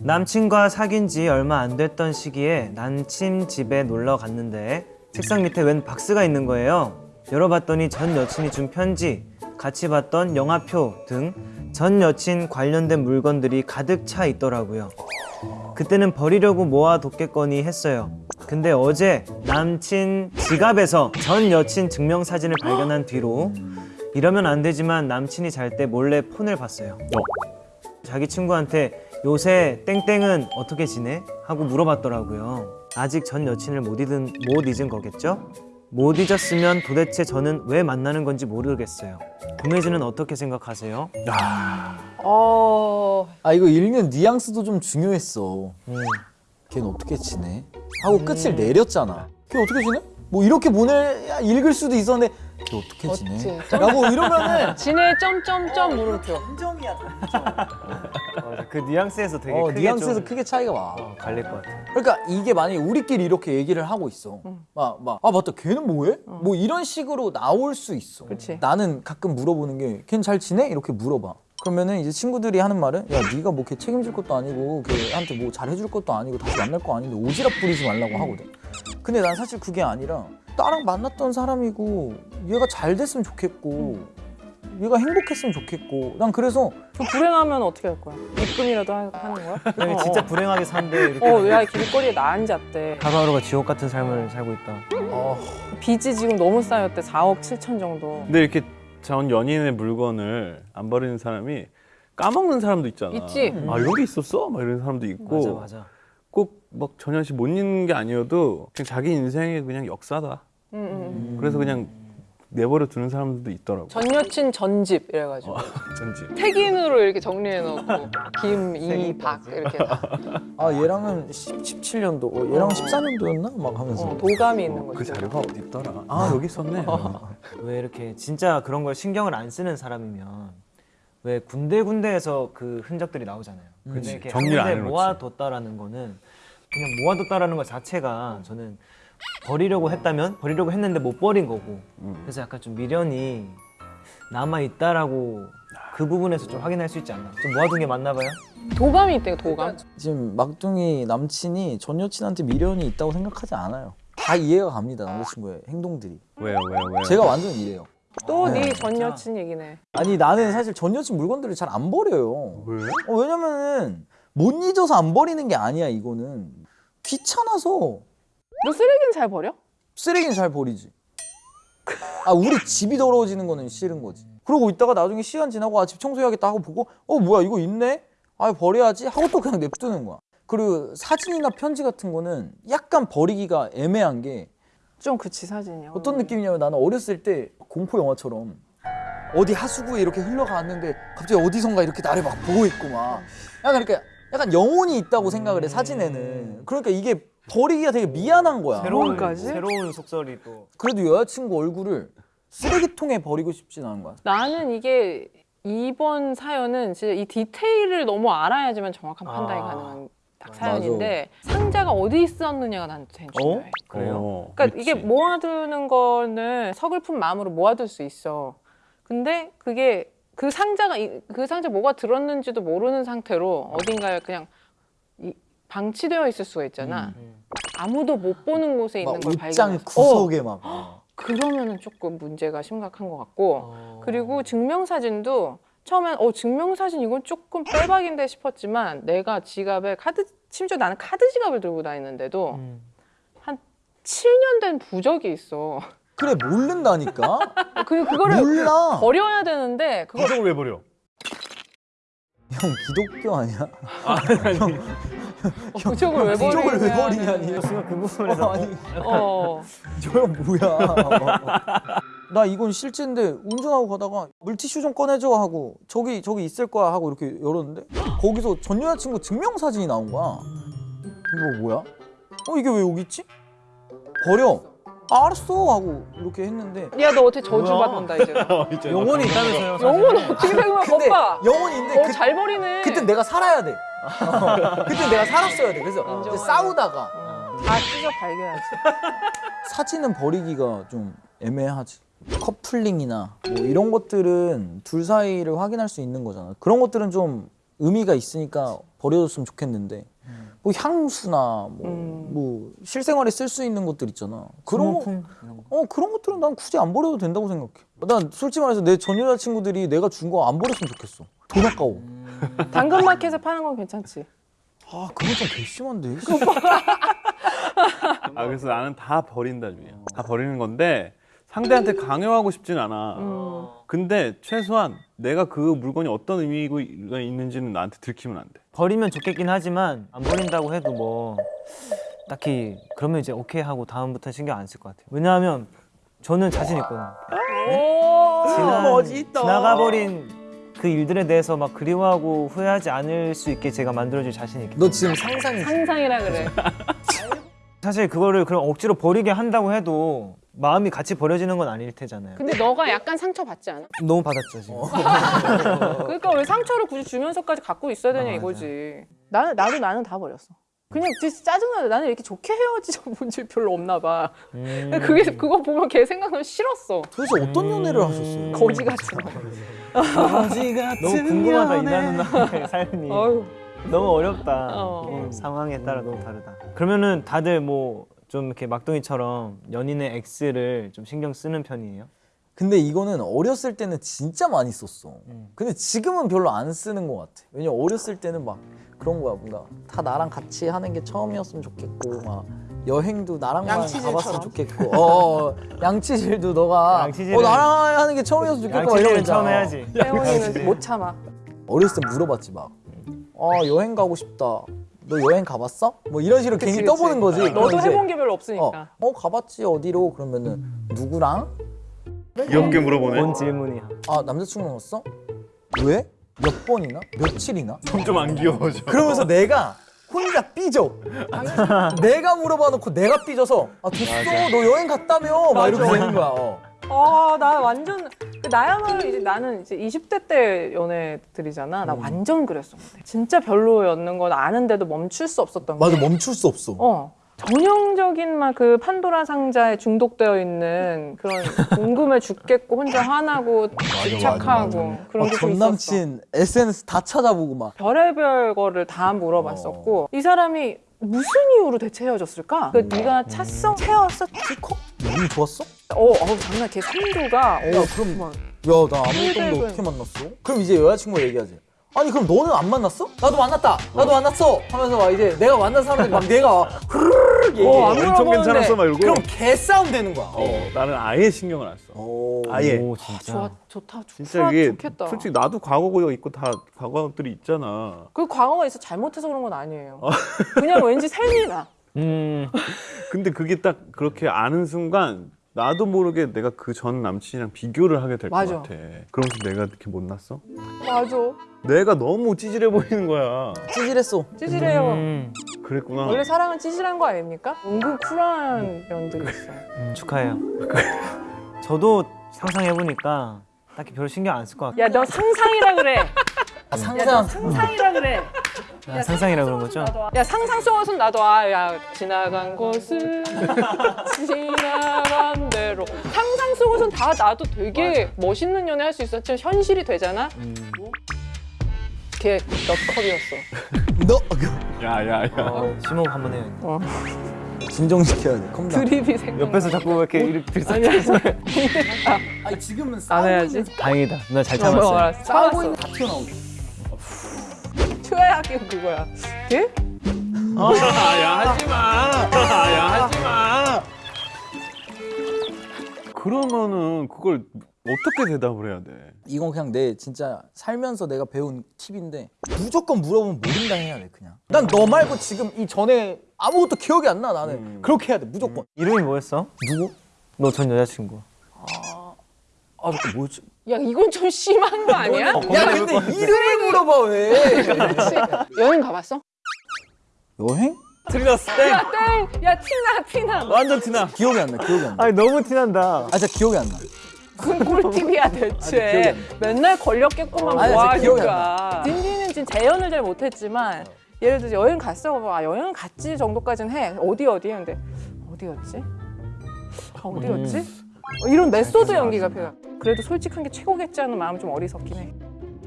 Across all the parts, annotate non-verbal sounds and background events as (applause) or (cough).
남친과 사귄 지 얼마 안 됐던 시기에 남친 집에 놀러 갔는데 책상 밑에 웬 박스가 있는 거예요. 열어봤더니 전 여친이 준 편지, 같이 봤던 영화표 등 전 여친 관련된 물건들이 가득 차 있더라고요. 그때는 버리려고 모아뒀겠거니 했어요. 근데 어제 남친 지갑에서 전 여친 증명사진을 발견한 뒤로 이러면 안 되지만 남친이 잘 때 몰래 폰을 봤어요. 자기 친구한테 요새 땡땡은 어떻게 지내? 하고 물어봤더라고요. 아직 전 여친을 못 잊은, 못 잊은 거겠죠? 못 잊었으면 도대체 저는 왜 만나는 건지 모르겠어요. 구매진은 어떻게 생각하세요? 어... 아 이거 읽는 뉘앙스도 좀 중요했어. 음. 걔는 어떻게 지내? 하고 끝을 내렸잖아. 걔 어떻게 지내? 뭐 이렇게 보내야 읽을 수도 있었는데 걔 어떻게 지내? 어찌. 라고 이러면은 지네 점점점 물음표. 그 뉘앙스에서 되게 어, 크게 뉘앙스에서 좀 크게 차이가 와. 어, 갈릴 것 같아요. 그러니까 이게 만약에 우리끼리 이렇게 얘기를 하고 있어. 막, 막, 아, 맞다. 걔는 뭐해? 뭐 이런 식으로 나올 수 있어. 그치. 나는 가끔 물어보는 게, 걔는 잘 지내? 이렇게 물어봐. 그러면은 이제 친구들이 하는 말은, 야, 네가 뭐 걔 책임질 것도 아니고, 걔한테 뭐 잘해줄 것도 아니고, 다시 만날 거 아닌데, 오지랖 부리지 말라고 하거든. 근데 난 사실 그게 아니라, 나랑 만났던 사람이고, 얘가 잘 됐으면 좋겠고, 얘가 행복했으면 좋겠고, 난 그래서 그 불행하면 어떻게 할 거야? 입금이라도 하, 하는 거야? 만약에 진짜 불행하게 산대 이렇게 어, 야 길거리에 나 앉았대. 하루하루가 지옥 같은 삶을 살고 있다. 어, 빚이 지금 너무 쌓였대. 4억 7천 정도. 근데 이렇게 전 연인의 물건을 안 버리는 사람이 까먹는 사람도 있잖아. 있지. 아 여기 있었어? 막 이런 사람도 있고 맞아 맞아. 꼭 막 전현 씨못 잊는 게 아니어도 그냥 자기 인생의 그냥 역사다. 응. 그래서 그냥 내버려 두는 사람들도 있더라고. 전 여친 전집 이래가지고 (laughs) 전지. 태긴으로 이렇게 정리해 놓고 김, 이, 박 이렇게 아, 얘랑은 17년도, 어, 얘랑 은 14년도였나? 막 하면서. 어, 도감이 있는 그 거지. 자료가 어디 있더라? 아 여기 있었네. 왜 이렇게 진짜 그런 걸 신경을 안 쓰는 사람이면 왜 군데 군데에서 그 흔적들이 나오잖아요. 근데. 이렇게 정리를 한 안. 모아뒀다라는 거는 그냥 모아뒀다라는 것 자체가 저는 버리려고 했다면 버리려고 했는데 못 버린 거고 음. 그래서 약간 좀 미련이 남아 있다라고 그 부분에서 좀 확인할 수 있지 않나? 좀 모아둔 게 맞나 봐요? 도감이 있대 도감. 지금 막둥이 남친이 전 여친한테 미련이 있다고 생각하지 않아요. 다 이해가 갑니다 남자친구의 행동들이. 왜요 왜요 왜요? 제가 완전 이래요. 또 네. 네전 여친 얘기네. 아니 나는 사실 전 여친 물건들을 잘 안 버려요. 왜? 어, 왜냐면은 못 잊어서 안 버리는 게 아니야 이거는 귀찮아서 너 쓰레기는 잘 버려? 쓰레기는 잘 버리지. 아 우리 집이 더러워지는 거는 싫은 거지. 그러고 있다가 나중에 시간 지나고 아 집 청소해야겠다 하고 보고 어 뭐야 이거 있네? 아 버려야지 하고 또 그냥 냅두는 거야. 그리고 사진이나 편지 같은 거는 약간 버리기가 애매한 게 좀 그치 사진이요. 어떤 느낌이냐면 나는 어렸을 때 공포 영화처럼 어디 하수구에 이렇게 흘러갔는데 갑자기 어디선가 이렇게 나를 막 보고 있고 막 약간 이렇게 약간 영혼이 있다고 생각을 해 사진에는 그러니까 이게 버리기가 되게 미안한 거야 새로운 거기까지? 새로운 속설이 또 그래도 여자친구 얼굴을 쓰레기통에 버리고 싶진 않은 거야 나는 이게 이번 사연은 진짜 이 디테일을 너무 알아야지만 정확한 판단이 아. 가능한 딱 사연인데 상자가 어디 있었느냐가 나한테 제일 중요해. 그래요? 어, 그러니까 그렇지. 이게 모아두는 거는 서글픈 마음으로 모아둘 수 있어. 근데 그게 그 상자가 이- 그 상자 뭐가 들었는지도 모르는 상태로 어딘가에 그냥 이- 방치되어 있을 수가 있잖아. 아무도 못 보는 곳에 있는 막걸 옷장 발견해서. 어, 구석에 막 그러면은 조금 문제가 심각한 것 같고 어. 그리고 증명사진도 처음엔 어 증명사진 이건 조금 빼박인데 싶었지만 내가 지갑에 카드 심지어 나는 카드 지갑을 들고 다니는데도 음. 한 7년 된 부적이 있어. 그래 모른다니까 (laughs) 그 그거를 몰라 버려야 되는데 그걸 부적을 왜 버려? 형 기독교 아니야? 부적을 왜 부적을 왜 버리냐는- 버리냐니 그 부분에서 어, 아니 어. 저형 뭐야? (laughs) 나 이건 실제인데 운전하고 가다가 물티슈 좀 꺼내줘 하고 저기 저기 있을 거야 하고 이렇게 열었는데 거기서 전 여자친구 증명사진이 나온 거야. 이거 뭐야? 어 이게 왜 여기 있지? 버려. 아, 알았어 하고 이렇게 했는데 야 너 어떻게 저주 뭐야? 받는다 이제. (laughs) 영혼이 있다면서요? 영혼 어떻게 생각해 근데 오빠? 영혼이 있는데 그, 어잘 버리네. 그때 내가 살아야 돼. (laughs) 그때 내가 살았어야 돼. 그래서. 이제 싸우다가 어, 다 찢어 발견하지. (laughs) 사진은 버리기가 좀 애매하지. 커플링이나 뭐 이런 것들은 둘 사이를 확인할 수 있는 거잖아. 그런 것들은 좀 의미가 있으니까 버려줬으면 좋겠는데 뭐 향수나 뭐, 음. 뭐 실생활에 쓸 수 있는 것들 있잖아. 그런 소모품 이런 거. 어 그런 것들은 난 굳이 안 버려도 된다고 생각해. 난 솔직히 말해서 내 전 여자친구들이 내가 준 거 안 버렸으면 좋겠어. 돈 아까워. 당근마켓에 파는 건 괜찮지. 아 그건 좀 괘씸한데. (laughs) 아 그래서 나는 다 버린다 중이야. 다 버리는 건데 상대한테 강요하고 싶진 않아. 음. 근데 최소한 내가 그 물건이 어떤 의미가 있는지는 나한테 들키면 안 돼. 버리면 좋겠긴 하지만 안 버린다고 해도 뭐 딱히 그러면 이제 오케이 하고 다음부터 는 신경 안 쓸 것 같아요. 왜냐하면 저는 자신 있거든요. 지난, 멋있다. 지나가버린 그 일들에 대해서 막 그리워하고 후회하지 않을 수 있게 제가 만들어줄 자신이 있기 너 지금 상상이 상상이라 그래. (laughs) 사실 그거를 그럼 억지로 버리게 한다고 해도 마음이 같이 버려지는 건 아닐 테잖아요. 근데 너가 약간 상처 받지 않아? 너무 받았죠 지금. (laughs) 그러니까 왜 상처를 굳이 주면서까지 갖고 있어야 되냐 아, 이거지. 나는 나도 나는 다 버렸어. 그냥 진짜 짜증나. 나는 이렇게 좋게 헤어지자 본줄 별로 없나 봐. 음. (laughs) 그게 그거 보면 걔 생각나면 싫었어. 도대체 어떤 연애를 하셨어요? 거지 같은 거. (laughs) 너무 궁금하다 이나 누나의 삶이. 어휴. 너무 어렵다. 어. 음, 상황에 따라 너무 다르다. 그러면은 다들 뭐 좀 이렇게 막둥이처럼 연인의 X를 좀 신경 쓰는 편이에요? 근데 이거는 어렸을 때는 진짜 많이 썼어. 음. 근데 지금은 별로 안 쓰는 것 같아. 왜냐 면 어렸을 때는 막 그런 거야 뭔가 다 나랑 같이 하는 게 처음이었으면 좋겠고 막 여행도 나랑만 양치질처럼. 가봤으면 좋겠고 어, 어, (laughs) 양치질도 너가 양치질은- 어, 나랑 하는 게 처음이었으면 좋겠고 막 있잖아. 처음 해야지. (laughs) 태원이는 못 참아. 어렸을 때 물어봤지 막. 어 여행 가고 싶다. 너 여행 가봤어? 뭐 이런 식으로 그치, 괜히 그치. 떠보는 거지. 그럼 너도 이제, 해본 게 별로 어, 없으니까. 어 가봤지 어디로 그러면은 누구랑? 귀엽게 물어보네. 뭔 질문이야? 아 남자친구 갔어? 왜? 몇 번이나? 며칠이나? 점점 안 귀여워져. 그러면서 내가 혼자 삐져. 내가 물어봐 놓고 내가 삐져서 아 됐어 너 여행 갔다며 막 이렇게 되는 거야. 어. 아, 나 완전 그 나야말로 이제 나는 이제 20대 때 연애들이잖아. 음. 나 완전 그랬었는데. 진짜 별로였는 건 아는데도 멈출 수 없었던 게. 맞아 멈출 수 없어. 어. 전형적인 막 그 판도라 상자에 중독되어 있는 그런 궁금해 죽겠고 혼자 화나고 집착하고 그런 막게좀 있었어. 전 남친 SNS 다 찾아보고 막 별의별 거를 다 물어봤었고 어. 이 사람이 무슨 이유로 대체 헤어졌을까? 그 네가 찼어? 채웠어? 키커? 운이 좋았어? 어, 어 장난 걔 성도가 어, 야 그럼 막야나 아무것도 힐백은. 없는데 어떻게 만났어? 그럼 이제 여자친구가 얘기하지. 아니 그럼 너는 안 만났어? 나도 만났다. 나도 만났어. 하면서 막 이제 내가 만난 사람들 막 내가 흐르르 얘기해. 어, 안 엄청. 괜찮았어 막 이러고. 그럼 개싸움 되는 거야. 어, 나는 아예 신경을 안 써. 오. 아예. 오 진짜. 좋아 좋다 진짜 좋다 이게 좋겠다. 솔직히 나도 과거가 있고 다 과거들이 있잖아. 그 과거가 있어 잘못해서 그런 건 아니에요. (laughs) 그냥 왠지 셈이 나. 음. 근데 그게 딱 그렇게 아는 순간 나도 모르게 내가 그 전 남친이랑 비교를 하게 될 것. 같아. 그러면서 내가 이렇게 못났어? 맞아. 내가 너무 찌질해 보이는 거야. 찌질했어. 찌질해요. 음. 그랬구나. 원래 사랑은 찌질한 거 아닙니까? 은근 쿨한 면들이 있어. 음, 축하해요. 저도 상상해 보니까 딱히 별 신경 안 쓸 것 같고. 야너 상상이라 그래. 아, 야너 상상. 상상이라 그래. 아, 상상이라 그런 거죠? 야 상상 속옷은 나도 아야 지나간 곳은 (laughs) 지나간 대로 상상 속옷은 다 나도 되게 멋있는 연애 할 수 있었지만 현실이 되잖아. 음. 걔 넛컵이었어. 너 야야야. 어, 심호흡 한번 해요. 어. 진정시켜야 돼. 컴다. 드립이 생각. 옆에서 자꾸 이렇게 이렇게 들썩. 아니야. (laughs) 아니 지금은 안 해야지. 다행이다. 누나 잘 어, 참았어요. 알았어. 싸우고 참았어. 있는 다 튀어나오고. 최악의 그거야. 걔? 야 하지 마. 야 하지 마. 그러면은 그걸 어떻게 대답을 해야 돼? 이건 그냥 내 진짜 살면서 내가 배운 팁인데 무조건 물어보면 모른다 해야 돼 그냥. 난 너 말고 지금 이 전에 아무것도 기억이 안 나 나는. 음. 그렇게 해야 돼 무조건. 이름이 뭐였어? 누구? 너 전 여자친구. 아 잠깐 뭐였지? 야 이건 좀 심한 거 아니야? 야 근데 이름을 물어봐 왜? (laughs) 여행 가봤어? 여행? 틀렸어. 야 땡! 야 티나 티나. 완전 티나. 기억이 안 나. 기억이 안 나. 아니 너무 티난다. 아 진짜 기억이 안 나. 무슨 꿀팁이야 (laughs) 대체. 안 맨날 걸렸겠구만 아니, 뭐 진짜 기억이 안 하니까. 딘딘은 지금 재연을 잘 못했지만 예를 들어서 여행 갔어. 아 여행 갔지 정도까지는 해. 어디 어디 근데 어디였지? 아 어디였지? 음. 어, 이런 메소드 연기가 필요. 그래도 솔직한 게 최고겠지 하는 마음 좀 어리석긴 해.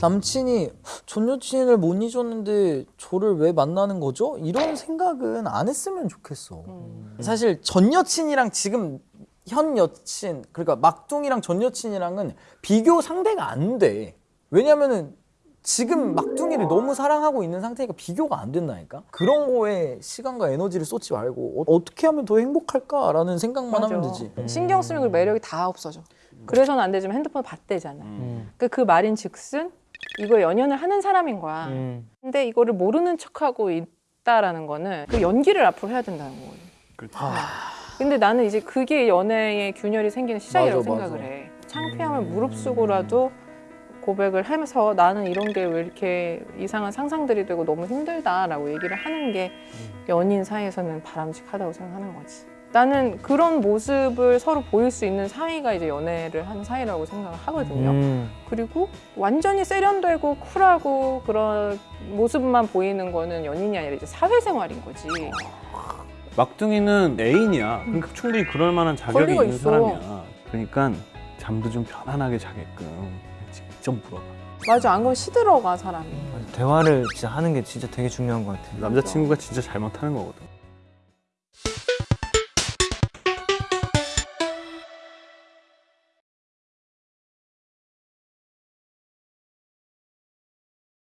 남친이 전 여친을 못 잊었는데 저를 왜 만나는 거죠? 이런 생각은 안 했으면 좋겠어. 사실 전 여친이랑 지금 현 여친 그러니까 막둥이랑 전 여친이랑은 비교 상대가 안 돼. 왜냐면은 지금 막둥이를 너무 사랑하고 있는 상태니까 비교가 안 된다니까. 그런 거에 시간과 에너지를 쏟지 말고 어, 떻게 하면 더 행복할까라는 생각만 하면 되지. 신경 쓰면 그 매력이 다 없어져. 그래서는 안 되지만 핸드폰 봤대잖아. 음. 그, 그 말인 즉슨 이거 연연을 하는 사람인 거야. 음. 근데 이거를 모르는 척하고 있다라는 거는 그 연기를 앞으로 해야 된다는 거거든. 그렇지. 근데 나는 이제 그게 연애의 균열이 생기는 시작이라고 맞아, 맞아. 생각을 해. 창피함을 무릅쓰고라도 고백을 하면서 나는 이런 게 왜 이렇게 이상한 상상들이 되고 너무 힘들다라고 얘기를 하는 게 연인 사이에서는 바람직하다고 생각하는 거지. 나는 그런 모습을 서로 보일 수 있는 사이가 이제 연애를 하는 사이라고 생각을 하거든요. 음. 그리고 완전히 세련되고 쿨하고 그런 모습만 보이는 거는 연인이 아니라 이제 사회생활인 거지. 막둥이는 애인이야. 그러니까 충분히 그럴 만한 자격이 있는 있어. 사람이야. 그러니까 잠도 좀 편안하게 자게끔 직접 물어봐. 맞아, 안 그러면 시들어가 사람이. 대화를 진짜 하는 게 진짜 되게 중요한 것 같아요. 남자친구가 진짜 잘 못하는 거거든.